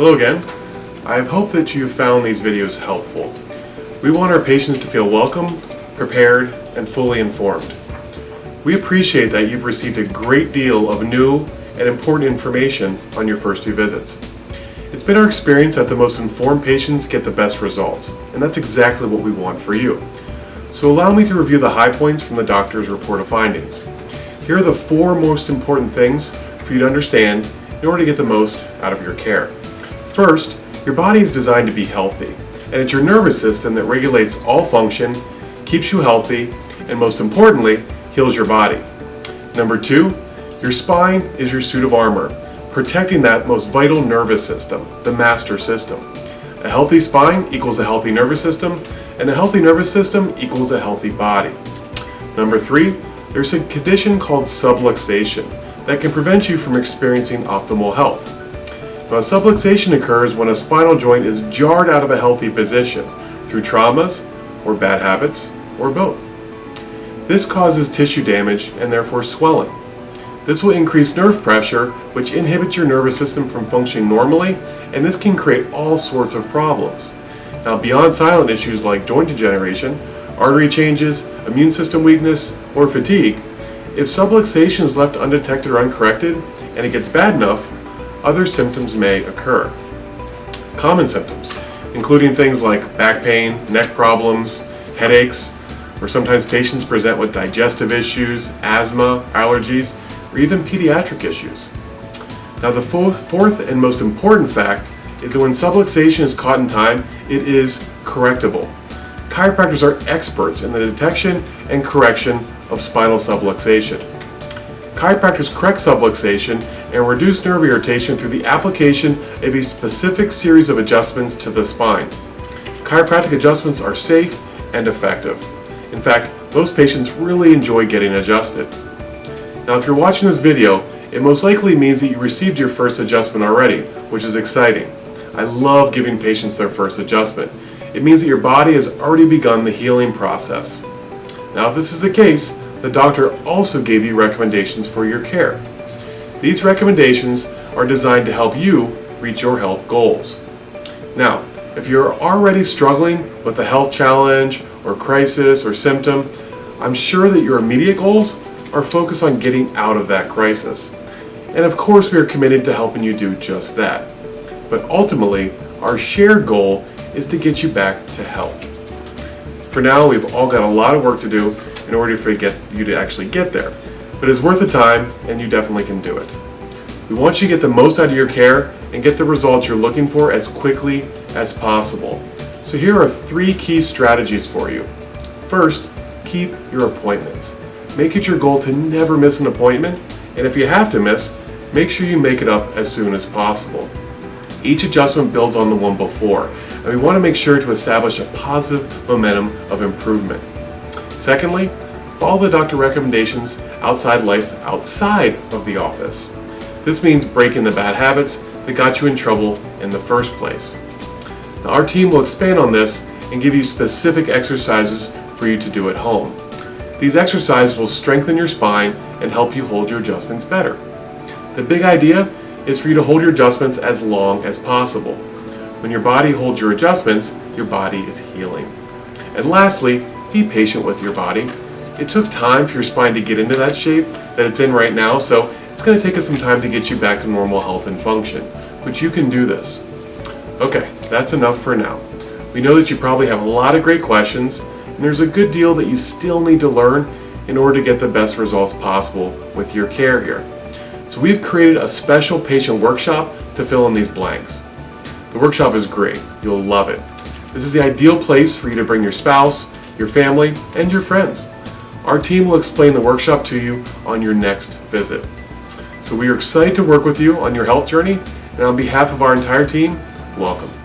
Hello again. I hope that you found these videos helpful. We want our patients to feel welcome, prepared, and fully informed. We appreciate that you've received a great deal of new and important information on your first two visits. It's been our experience that the most informed patients get the best results, and that's exactly what we want for you. So allow me to review the high points from the doctor's report of findings. Here are the four most important things for you to understand in order to get the most out of your care. First, your body is designed to be healthy, and it's your nervous system that regulates all function, keeps you healthy, and most importantly, heals your body. Number two, your spine is your suit of armor, protecting that most vital nervous system, the master system. A healthy spine equals a healthy nervous system, and a healthy nervous system equals a healthy body. Number three, there's a condition called subluxation that can prevent you from experiencing optimal health. Now, subluxation occurs when a spinal joint is jarred out of a healthy position through traumas or bad habits or both. This causes tissue damage and therefore swelling. This will increase nerve pressure, which inhibits your nervous system from functioning normally, and this can create all sorts of problems. Now, beyond silent issues like joint degeneration, artery changes, immune system weakness, or fatigue, if subluxation is left undetected or uncorrected, and it gets bad enough, other symptoms may occur. Common symptoms, including things like back pain, neck problems, headaches, or sometimes patients present with digestive issues, asthma, allergies, or even pediatric issues. Now the fourth and most important fact is that when subluxation is caught in time, it is correctable. Chiropractors are experts in the detection and correction of spinal subluxation. Chiropractors correct subluxation and reduce nerve irritation through the application of a specific series of adjustments to the spine. Chiropractic adjustments are safe and effective. In fact, most patients really enjoy getting adjusted. Now if you're watching this video, it most likely means that you received your first adjustment already, which is exciting. I love giving patients their first adjustment. It means that your body has already begun the healing process. Now if this is the case, the doctor also gave you recommendations for your care. These recommendations are designed to help you reach your health goals. Now, if you're already struggling with a health challenge or crisis or symptom, I'm sure that your immediate goals are focused on getting out of that crisis. And of course we are committed to helping you do just that. But ultimately, our shared goal is to get you back to health. For now, we've all got a lot of work to do in order for get you to actually get there. But it's worth the time, and you definitely can do it. We want you to get the most out of your care and get the results you're looking for as quickly as possible. So here are three key strategies for you. First, keep your appointments. Make it your goal to never miss an appointment, and if you have to miss, make sure you make it up as soon as possible. Each adjustment builds on the one before, and we want to make sure to establish a positive momentum of improvement. Secondly, follow the doctor recommendations outside life outside of the office. This means breaking the bad habits that got you in trouble in the first place. Now, our team will expand on this and give you specific exercises for you to do at home. These exercises will strengthen your spine and help you hold your adjustments better. The big idea is for you to hold your adjustments as long as possible. When your body holds your adjustments, your body is healing. And lastly, be patient with your body. It took time for your spine to get into that shape that it's in right now, so it's going to take us some time to get you back to normal health and function. But you can do this. Okay, that's enough for now. We know that you probably have a lot of great questions, and there's a good deal that you still need to learn in order to get the best results possible with your care here. So we've created a special patient workshop to fill in these blanks. The workshop is great. You'll love it. This is the ideal place for you to bring your spouse, your family, and your friends. Our team will explain the workshop to you on your next visit. So we are excited to work with you on your health journey, and on behalf of our entire team, welcome.